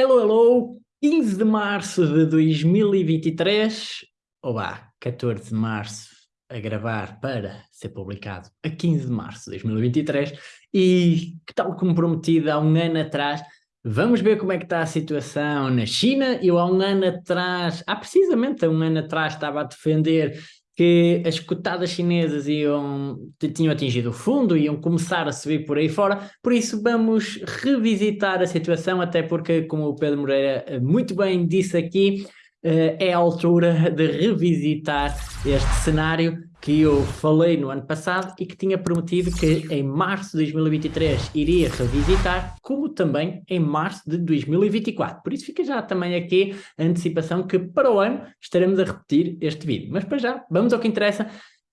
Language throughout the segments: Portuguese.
Hello, hello! 15 de março de 2023, ou vá, 14 de março a gravar para ser publicado a 15 de março de 2023 e, tal como prometido há um ano atrás, vamos ver como é que está a situação na China. Eu há um ano atrás, há precisamente há um ano atrás estava a defender que as cotadas chinesas iam, tinham atingido o fundo, iam começar a subir por aí fora, por isso vamos revisitar a situação, até porque, como o Pedro Moreira eh, muito bem disse aqui, é a altura de revisitar este cenário que eu falei no ano passado e que tinha prometido que em março de 2023 iria revisitar, como também em março de 2024. Por isso fica já também aqui a antecipação que para o ano estaremos a repetir este vídeo. Mas para já, vamos ao que interessa.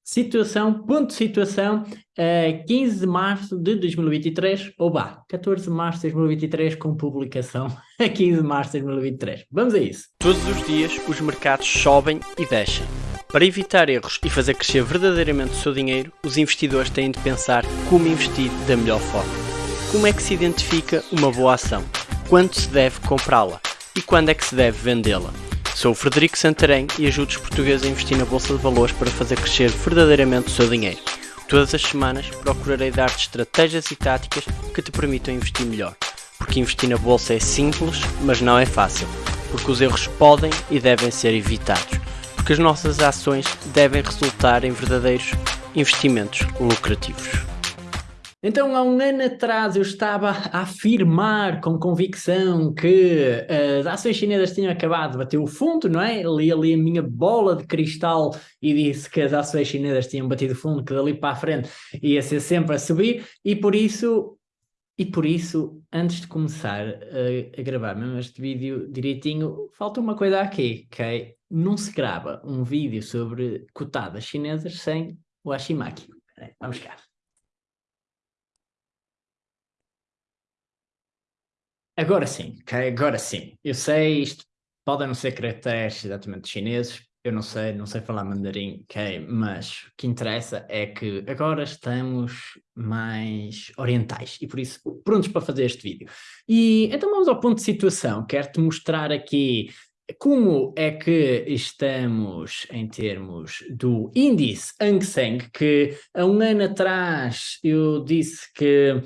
Situação, ponto de situação, uh, 15 de março de 2023, ou vá, 14 de março de 2023 com publicação a 15 de março de 2023. Vamos a isso. Todos os dias os mercados sobem e descem. Para evitar erros e fazer crescer verdadeiramente o seu dinheiro, os investidores têm de pensar como investir da melhor forma. Como é que se identifica uma boa ação? Quando se deve comprá-la? E quando é que se deve vendê-la? Sou o Frederico Santarém e ajudo os portugueses a investir na Bolsa de Valores para fazer crescer verdadeiramente o seu dinheiro. Todas as semanas procurarei dar-te estratégias e táticas que te permitam investir melhor. Porque investir na Bolsa é simples, mas não é fácil. Porque os erros podem e devem ser evitados. Porque as nossas ações devem resultar em verdadeiros investimentos lucrativos. Então, há um ano atrás eu estava a afirmar com convicção que as ações chinesas tinham acabado de bater o fundo, não é? Li ali a minha bola de cristal e disse que as ações chinesas tinham batido o fundo, que dali para a frente ia ser sempre a subir e por isso, e por isso, antes de começar a, a gravar mesmo este vídeo direitinho, falta uma coisa aqui, ok? Não se grava um vídeo sobre cotadas chinesas sem o Hashimaki. Vamos cá. Agora sim, ok? Agora sim. Eu sei, isto podem não ser caracteres exatamente chineses, eu não sei, não sei falar mandarim, ok? Mas o que interessa é que agora estamos mais orientais e por isso prontos para fazer este vídeo. E então vamos ao ponto de situação. Quero-te mostrar aqui como é que estamos em termos do índice Hang Seng, que há um ano atrás eu disse que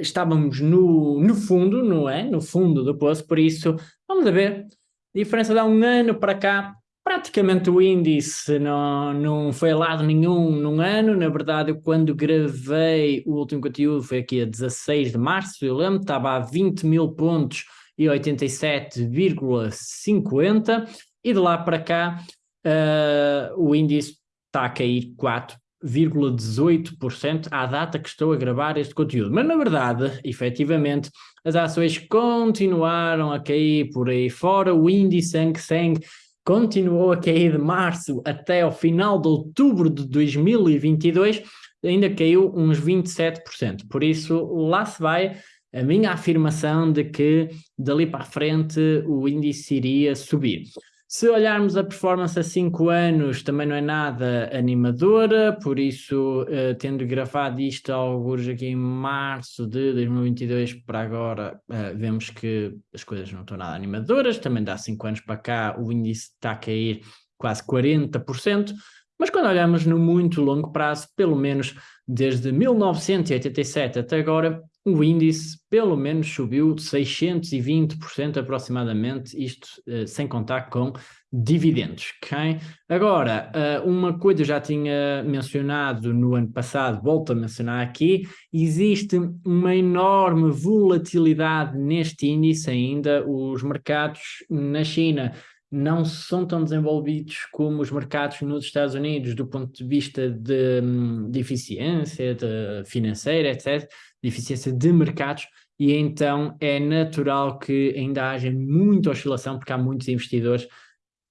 estávamos no, no fundo, não é? No fundo do poço, por isso, vamos a ver, diferença de há um ano para cá, praticamente o índice não, não foi lado nenhum num ano, na verdade eu quando gravei o último conteúdo foi aqui a 16 de março, eu lembro, estava a 20 mil pontos e 87,50 e de lá para cá uh, o índice está a cair 4 0,18% à data que estou a gravar este conteúdo. Mas, na verdade, efetivamente, as ações continuaram a cair por aí fora, o índice Hang Seng continuou a cair de março até ao final de outubro de 2022, ainda caiu uns 27%. Por isso, lá se vai a minha afirmação de que dali para a frente o índice iria subir. Se olharmos a performance a 5 anos, também não é nada animadora, por isso, uh, tendo gravado isto alguns aqui em março de 2022 para agora, uh, vemos que as coisas não estão nada animadoras, também dá 5 anos para cá o índice está a cair quase 40%, mas quando olhamos no muito longo prazo, pelo menos desde 1987 até agora, o índice pelo menos subiu 620% aproximadamente, isto uh, sem contar com dividendos, ok? Agora, uh, uma coisa eu já tinha mencionado no ano passado, volto a mencionar aqui, existe uma enorme volatilidade neste índice ainda, os mercados na China não são tão desenvolvidos como os mercados nos Estados Unidos do ponto de vista de, hum, de eficiência de financeira, etc., de eficiência de mercados, e então é natural que ainda haja muita oscilação, porque há muitos investidores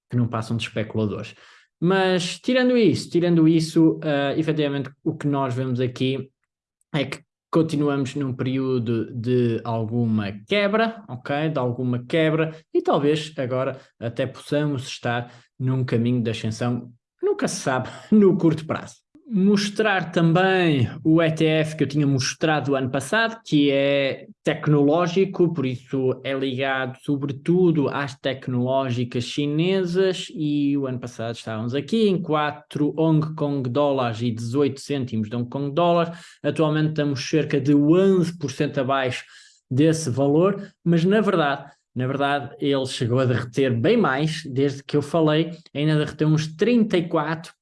que não passam de especuladores. Mas tirando isso, tirando isso, uh, efetivamente o que nós vemos aqui é que continuamos num período de alguma quebra, ok? De alguma quebra e talvez agora até possamos estar num caminho de ascensão, nunca se sabe, no curto prazo. Mostrar também o ETF que eu tinha mostrado ano passado, que é tecnológico, por isso é ligado sobretudo às tecnológicas chinesas e o ano passado estávamos aqui em 4 Hong Kong dólares e 18 cêntimos de Hong Kong dólares, atualmente estamos cerca de 11% abaixo desse valor, mas na verdade na verdade, ele chegou a derreter bem mais, desde que eu falei, ainda derreteu uns 34%,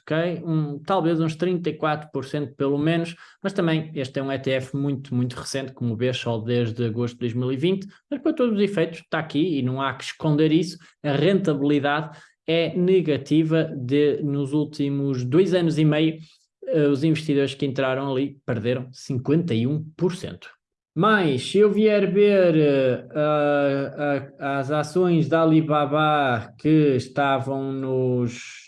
ok? Um, talvez uns 34% pelo menos, mas também este é um ETF muito, muito recente, como vês, só desde agosto de 2020, mas para todos os efeitos está aqui e não há que esconder isso, a rentabilidade é negativa de, nos últimos dois anos e meio, uh, os investidores que entraram ali perderam 51%. Mas, se eu vier ver uh, uh, as ações da Alibaba que estavam nos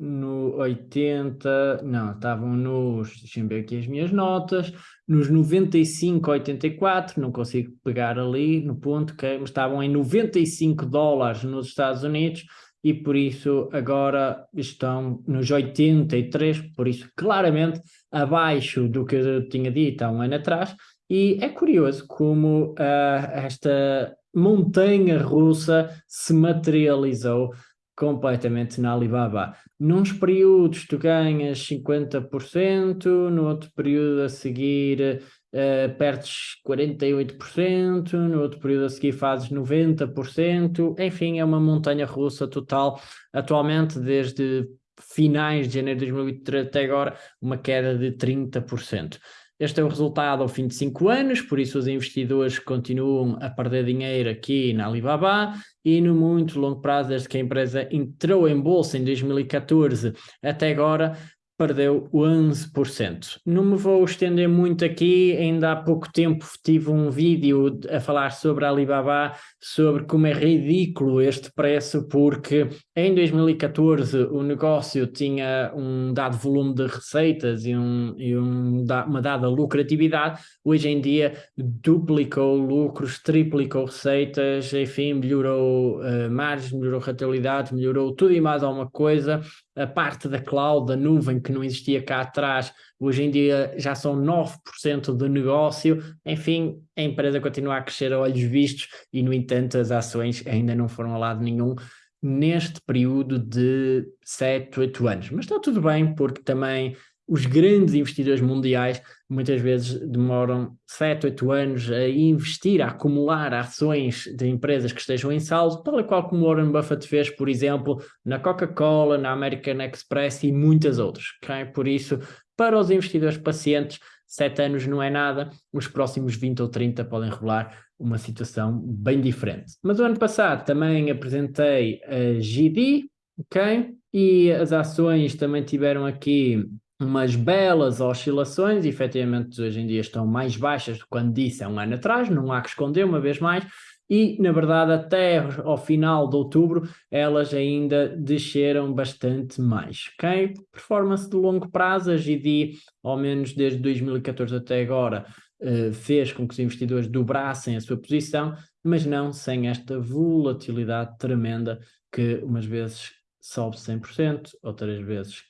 no 80, não, estavam nos, deixem ver aqui as minhas notas, nos 95, 84, não consigo pegar ali no ponto, que estavam em 95 dólares nos Estados Unidos e por isso agora estão nos 83, por isso claramente abaixo do que eu tinha dito há um ano atrás, e é curioso como uh, esta montanha russa se materializou completamente na Alibaba. Nos períodos tu ganhas 50%, no outro período a seguir uh, perdes 48%, no outro período a seguir fazes 90%, enfim, é uma montanha russa total. Atualmente, desde finais de janeiro de 2023 até agora, uma queda de 30%. Este é o resultado ao fim de cinco anos, por isso os investidores continuam a perder dinheiro aqui na Alibaba e no muito longo prazo, desde que a empresa entrou em bolsa em 2014 até agora, perdeu 11%. Não me vou estender muito aqui, ainda há pouco tempo tive um vídeo a falar sobre a Alibaba, sobre como é ridículo este preço, porque em 2014 o negócio tinha um dado volume de receitas e, um, e um, uma dada lucratividade, hoje em dia duplicou lucros, triplicou receitas, enfim, melhorou uh, margens, melhorou rentabilidade, melhorou tudo e mais alguma coisa, a parte da cloud, da nuvem que não existia cá atrás, hoje em dia já são 9% do negócio, enfim, a empresa continua a crescer a olhos vistos e, no entanto, as ações ainda não foram a lado nenhum neste período de 7, 8 anos. Mas está tudo bem, porque também os grandes investidores mundiais muitas vezes demoram 7, 8 anos a investir, a acumular ações de empresas que estejam em saldo, tal qual como Warren Buffett fez, por exemplo, na Coca-Cola, na American Express e muitas outras. Okay? Por isso, para os investidores pacientes, 7 anos não é nada, os próximos 20 ou 30 podem revelar uma situação bem diferente. Mas o ano passado também apresentei a GD, ok? E as ações também tiveram aqui umas belas oscilações, efetivamente hoje em dia estão mais baixas do que quando disse há um ano atrás, não há que esconder uma vez mais, e na verdade até ao final de outubro elas ainda desceram bastante mais, ok? Performance de longo prazo, a GD, ao menos desde 2014 até agora, uh, fez com que os investidores dobrassem a sua posição, mas não sem esta volatilidade tremenda que umas vezes sobe 100%, outras vezes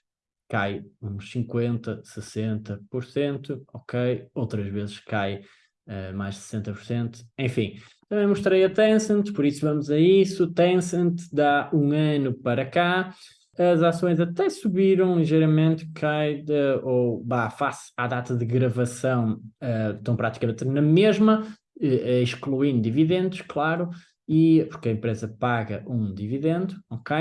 cai uns 50%, 60%, ok? Outras vezes cai uh, mais de 60%, enfim. Também mostrei a Tencent, por isso vamos a isso. Tencent dá um ano para cá, as ações até subiram ligeiramente, cai de, ou bah, face à data de gravação, uh, estão praticamente na mesma, uh, excluindo dividendos, claro, e porque a empresa paga um dividendo, ok?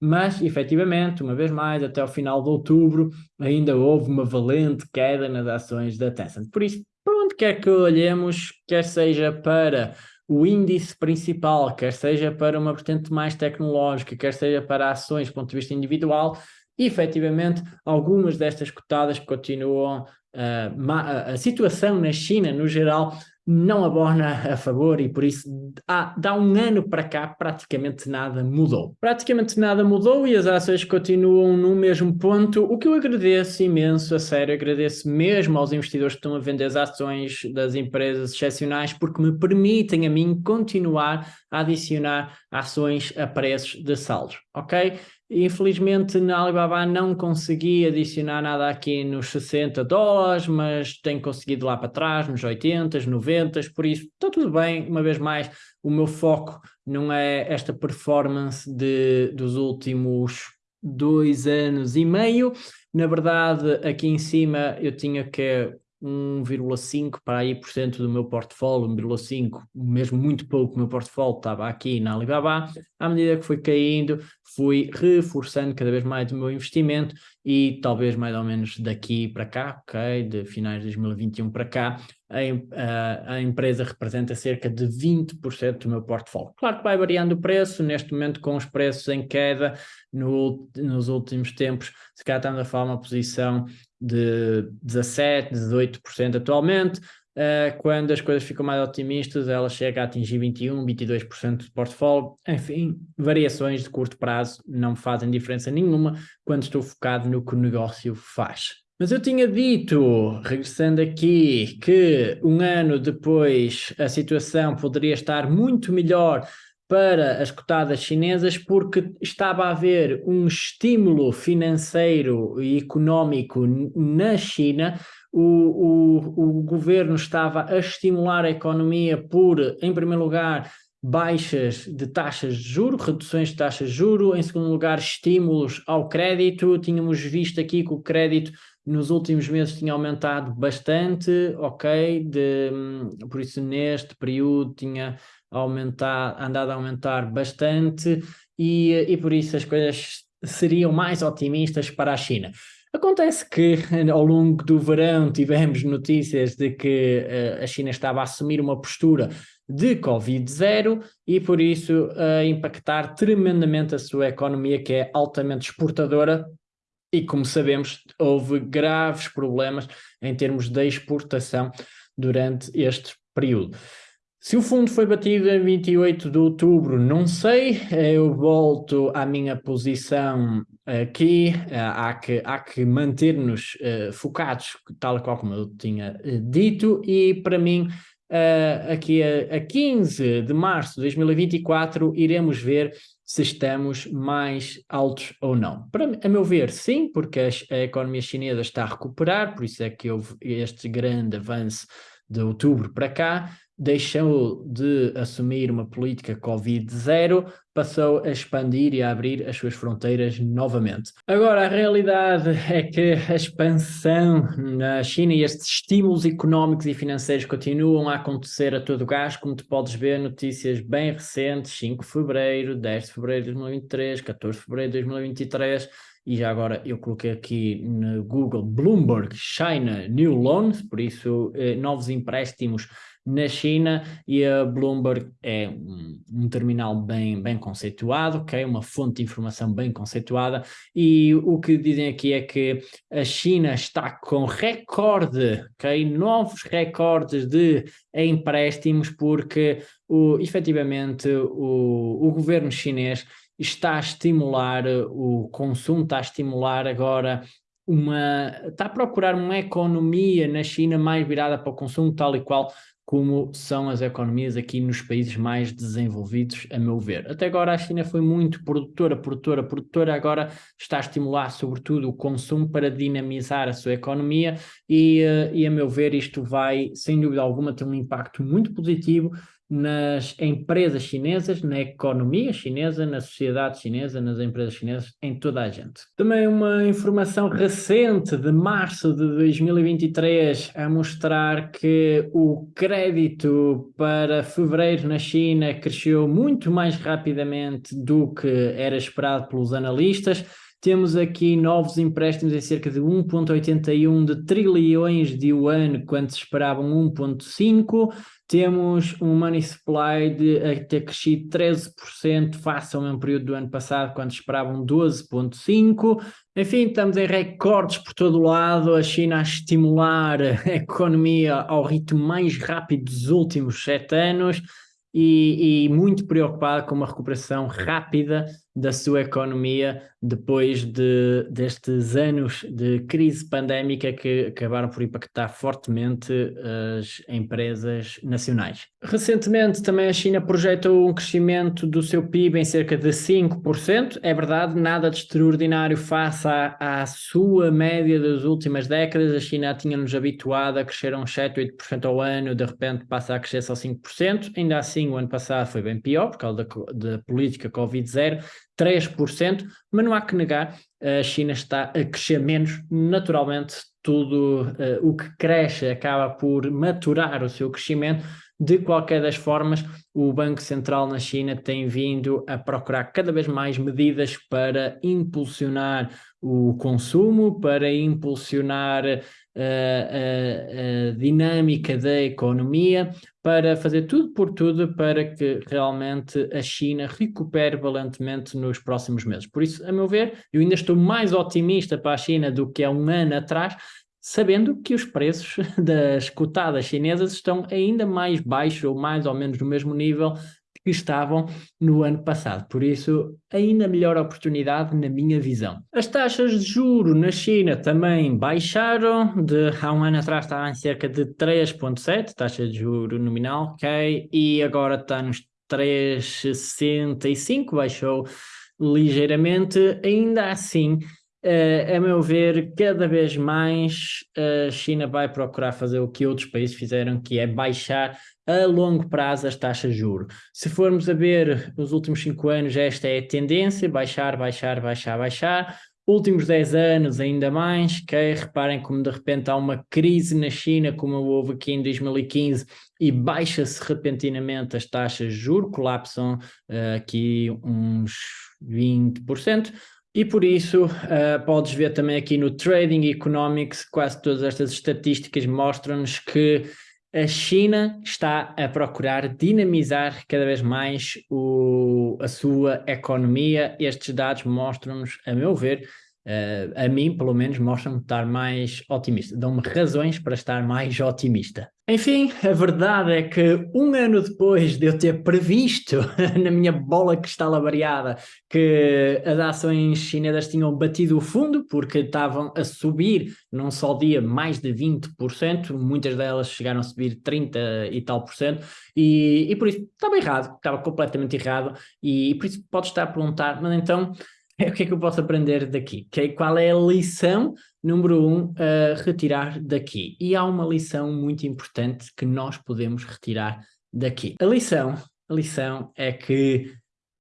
Mas, efetivamente, uma vez mais, até o final de outubro, ainda houve uma valente queda nas ações da Tencent. Por isso, para onde quer que olhemos, quer seja para o índice principal, quer seja para uma vertente mais tecnológica, quer seja para ações do ponto de vista individual, efetivamente, algumas destas cotadas continuam, uh, a situação na China, no geral, não abona a favor e por isso há, dá um ano para cá praticamente nada mudou. Praticamente nada mudou e as ações continuam no mesmo ponto, o que eu agradeço imenso, a sério, agradeço mesmo aos investidores que estão a vender as ações das empresas excepcionais porque me permitem a mim continuar a adicionar ações a preços de saldos, ok? Infelizmente na Alibaba não consegui adicionar nada aqui nos 60 dólares, mas tenho conseguido lá para trás, nos 80, 90, por isso está tudo bem. Uma vez mais, o meu foco não é esta performance de, dos últimos dois anos e meio. Na verdade, aqui em cima eu tinha que 1,5 para aí por cento do meu portfólio, 1,5, mesmo muito pouco do meu portfólio estava aqui na Alibaba, à medida que foi caindo, fui reforçando cada vez mais o meu investimento e talvez mais ou menos daqui para cá, ok, de finais de 2021 para cá, a, a, a empresa representa cerca de 20% do meu portfólio. Claro que vai variando o preço, neste momento com os preços em queda no, nos últimos tempos, se calhar estamos a falar uma posição de 17%, 18% atualmente, uh, quando as coisas ficam mais otimistas, ela chega a atingir 21%, 22% de portfólio, enfim, variações de curto prazo não fazem diferença nenhuma quando estou focado no que o negócio faz. Mas eu tinha dito, regressando aqui, que um ano depois a situação poderia estar muito melhor para as cotadas chinesas porque estava a haver um estímulo financeiro e económico na China, o, o, o governo estava a estimular a economia por, em primeiro lugar, baixas de taxas de juro, reduções de taxas de juro, em segundo lugar, estímulos ao crédito, tínhamos visto aqui que o crédito nos últimos meses tinha aumentado bastante, ok, de, por isso neste período tinha aumentar, andado a aumentar bastante e, e por isso as coisas seriam mais otimistas para a China. Acontece que ao longo do verão tivemos notícias de que uh, a China estava a assumir uma postura de Covid-0 e por isso a uh, impactar tremendamente a sua economia que é altamente exportadora e como sabemos houve graves problemas em termos de exportação durante este período. Se o fundo foi batido em 28 de outubro, não sei, eu volto à minha posição aqui, há que, há que manter-nos focados, tal qual como eu tinha dito, e para mim, aqui a, a 15 de março de 2024, iremos ver se estamos mais altos ou não. Para, a meu ver, sim, porque a, a economia chinesa está a recuperar, por isso é que houve este grande avanço de outubro para cá, deixou de assumir uma política Covid-0, passou a expandir e a abrir as suas fronteiras novamente. Agora, a realidade é que a expansão na China e estes estímulos económicos e financeiros continuam a acontecer a todo gás, como tu podes ver, notícias bem recentes, 5 de fevereiro, 10 de fevereiro de 2023, 14 de fevereiro de 2023, e já agora eu coloquei aqui no Google Bloomberg China New Loans, por isso eh, novos empréstimos na China e a Bloomberg é um, um, terminal bem, bem conceituado, okay? uma fonte de informação bem conceituada e o que dizem aqui é que a China está com recorde, okay? novos recordes de empréstimos porque o, efetivamente o, o governo chinês está a estimular o consumo, está a estimular agora uma, está a procurar uma economia na China mais virada para o consumo, tal e qual como são as economias aqui nos países mais desenvolvidos, a meu ver. Até agora a China foi muito produtora, produtora, produtora, agora está a estimular sobretudo o consumo para dinamizar a sua economia e, eh, e a meu ver isto vai, sem dúvida alguma, ter um impacto muito positivo nas empresas chinesas, na economia chinesa, na sociedade chinesa, nas empresas chinesas, em toda a gente. Também uma informação recente de março de 2023 a mostrar que o crédito para fevereiro na China cresceu muito mais rapidamente do que era esperado pelos analistas. Temos aqui novos empréstimos em cerca de 1,81 de trilhões de yuan, quando se esperavam 1,5 temos um money supply de a ter crescido 13% face ao mesmo período do ano passado, quando esperavam 12,5%. Enfim, estamos em recordes por todo lado, a China a estimular a economia ao ritmo mais rápido dos últimos sete anos. E, e, muito preocupada com uma recuperação rápida da sua economia depois de, destes anos de crise pandémica que acabaram por impactar fortemente as empresas nacionais. Recentemente também a China projetou um crescimento do seu PIB em cerca de 5%, é verdade, nada de extraordinário face à, à sua média das últimas décadas, a China tinha-nos habituado a crescer uns 7, 8% ao ano, de repente passa a crescer só 5%, ainda assim o ano passado foi bem pior por causa da, da política Covid-0, 3%, mas não há que negar, a China está a crescer menos, naturalmente tudo uh, o que cresce acaba por maturar o seu crescimento, de qualquer das formas, o Banco Central na China tem vindo a procurar cada vez mais medidas para impulsionar o consumo, para impulsionar uh, a, a, dinâmica da economia, para fazer tudo por tudo para que realmente a China recupere valentemente nos próximos meses. Por isso, a meu ver, eu ainda estou mais otimista para a China do que há um ano atrás, sabendo que os preços das cotadas chinesas estão ainda mais baixos ou mais ou menos no mesmo nível que estavam no ano passado. Por isso, ainda melhor oportunidade na minha visão. As taxas de juro na China também baixaram, de há um ano atrás estavam em cerca de 3.7, taxa de juro nominal, ok, e agora está nos 3,65, baixou ligeiramente, ainda assim Uh, a meu ver, cada vez mais a China vai procurar fazer o que outros países fizeram, que é baixar a longo prazo as taxas de juros. Se formos a ver os últimos cinco anos, esta é a tendência, baixar, baixar, baixar, baixar. Últimos 10 anos ainda mais, que reparem como de repente há uma crise na China, como houve aqui em 2015, e baixa-se repentinamente as taxas de juros, colapsam uh, aqui uns 20%, e por isso, uh, podes ver também aqui no Trading Economics, quase todas estas estatísticas mostram-nos que a China está a procurar dinamizar cada vez mais o, a sua economia. Estes dados mostram-nos, a meu ver, Uh, a mim, pelo menos, mostra-me estar mais otimista, dão-me razões para estar mais otimista. Enfim, a verdade é que um ano depois de eu ter previsto na minha bola cristal variada que as ações chinesas tinham batido o fundo porque estavam a subir num só dia mais de 20%, muitas delas chegaram a subir 30 e tal por cento, e, e por isso estava errado, estava completamente errado, e por isso pode estar a perguntar, mas então o que é que eu posso aprender daqui? Okay? Qual é a lição número um a retirar daqui? E há uma lição muito importante que nós podemos retirar daqui. A lição, a lição é que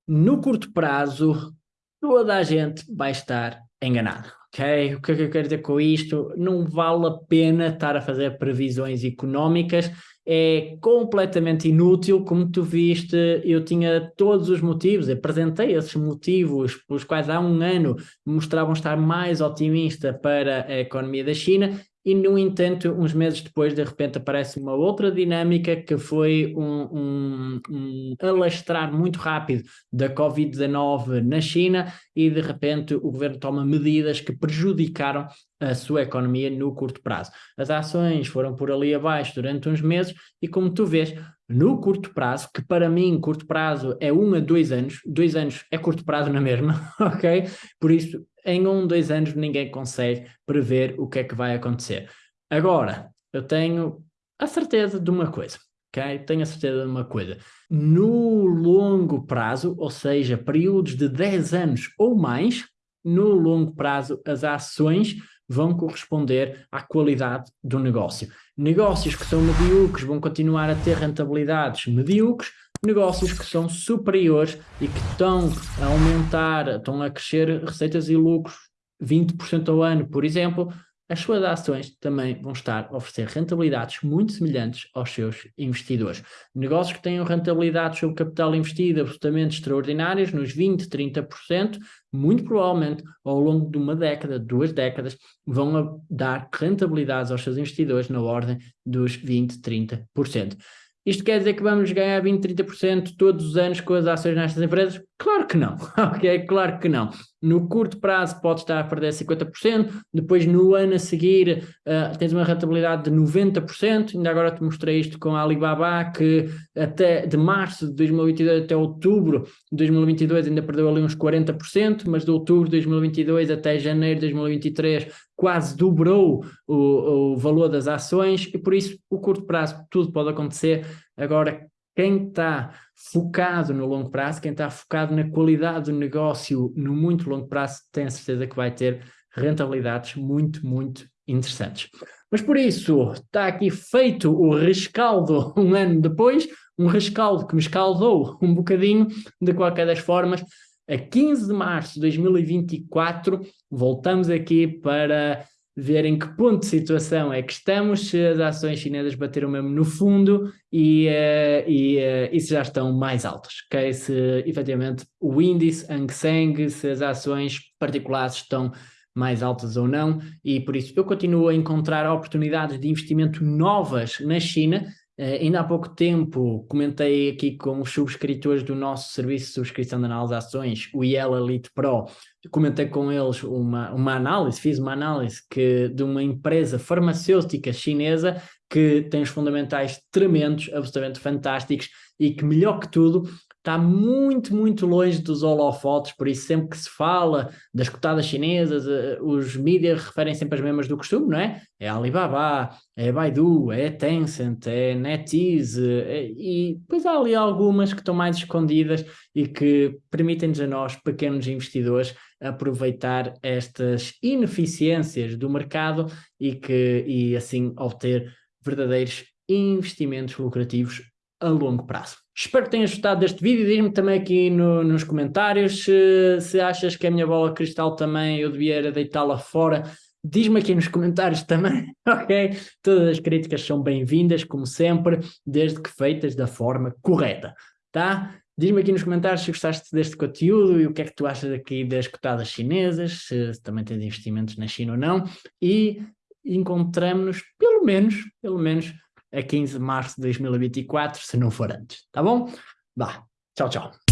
no curto prazo toda a gente vai estar enganada. O que é que eu quero dizer com isto? Não vale a pena estar a fazer previsões económicas é completamente inútil, como tu viste, eu tinha todos os motivos, apresentei esses motivos pelos quais há um ano mostravam estar mais otimista para a economia da China e, no entanto, uns meses depois, de repente, aparece uma outra dinâmica que foi um, um, um alastrar muito rápido da Covid-19 na China e, de repente, o governo toma medidas que prejudicaram a sua economia no curto prazo. As ações foram por ali abaixo durante uns meses e, como tu vês, no curto prazo, que para mim curto prazo é um a dois anos, dois anos é curto prazo na mesma, ok? Por isso em um, dois anos ninguém consegue prever o que é que vai acontecer. Agora, eu tenho a certeza de uma coisa, ok? Tenho a certeza de uma coisa. No longo prazo, ou seja, períodos de 10 anos ou mais, no longo prazo as ações vão corresponder à qualidade do negócio. Negócios que são medíocres vão continuar a ter rentabilidades medíocres, negócios que são superiores e que estão a aumentar, estão a crescer receitas e lucros 20% ao ano, por exemplo, as suas ações também vão estar a oferecer rentabilidades muito semelhantes aos seus investidores. Negócios que tenham rentabilidades sobre capital investido absolutamente extraordinárias, nos 20%, 30%, muito provavelmente ao longo de uma década, duas décadas, vão dar rentabilidades aos seus investidores na ordem dos 20%, 30%. Isto quer dizer que vamos ganhar 20, 30% todos os anos com as ações nestas empresas? Claro que não, ok? Claro que não. No curto prazo pode estar a perder 50%, depois no ano a seguir uh, tens uma rentabilidade de 90%, ainda agora te mostrei isto com a Alibaba, que até de março de 2022 até outubro de 2022 ainda perdeu ali uns 40%, mas de outubro de 2022 até janeiro de 2023 quase dobrou o, o valor das ações e por isso o curto prazo tudo pode acontecer, agora quem está focado no longo prazo, quem está focado na qualidade do negócio no muito longo prazo, tem certeza que vai ter rentabilidades muito, muito interessantes. Mas por isso, está aqui feito o rescaldo um ano depois, um rescaldo que me escaldou um bocadinho, de qualquer das formas, a 15 de março de 2024, voltamos aqui para ver em que ponto de situação é que estamos, se as ações chinesas bateram mesmo no fundo e, uh, e, uh, e se já estão mais altas, ok? Se efetivamente o índice Hang Seng, se as ações particulares estão mais altas ou não, e por isso eu continuo a encontrar oportunidades de investimento novas na China, ainda há pouco tempo comentei aqui com os subscritores do nosso serviço de subscrição de análise de ações, o IEL Elite Pro, comentei com eles uma, uma análise, fiz uma análise que, de uma empresa farmacêutica chinesa que tem os fundamentais tremendos, absolutamente fantásticos e que melhor que tudo está muito, muito longe dos holofotes, por isso sempre que se fala das cotadas chinesas, eh, os mídias referem sempre as mesmas do costume, não é? É Alibaba, é Baidu, é Tencent, é NetEase, é... e depois há ali algumas que estão mais escondidas e que permitem-nos a nós, pequenos investidores, aproveitar estas ineficiências do mercado e, que, e assim obter verdadeiros investimentos lucrativos a longo prazo. Espero que tenhas gostado deste vídeo, diz-me também aqui no, nos comentários se, se, achas que a minha bola cristal também eu devia deitá-la fora, diz-me aqui nos comentários também, ok? Todas as críticas são bem-vindas, como sempre, desde que feitas da forma correta, tá? Diz-me aqui nos comentários se gostaste deste conteúdo e o que é que tu achas aqui das cotadas chinesas, se, se também tens investimentos na China ou não, e encontramos-nos, pelo menos, pelo menos, a 15 de março de 2024, se não for antes, tá bom? Vá, tchau, tchau.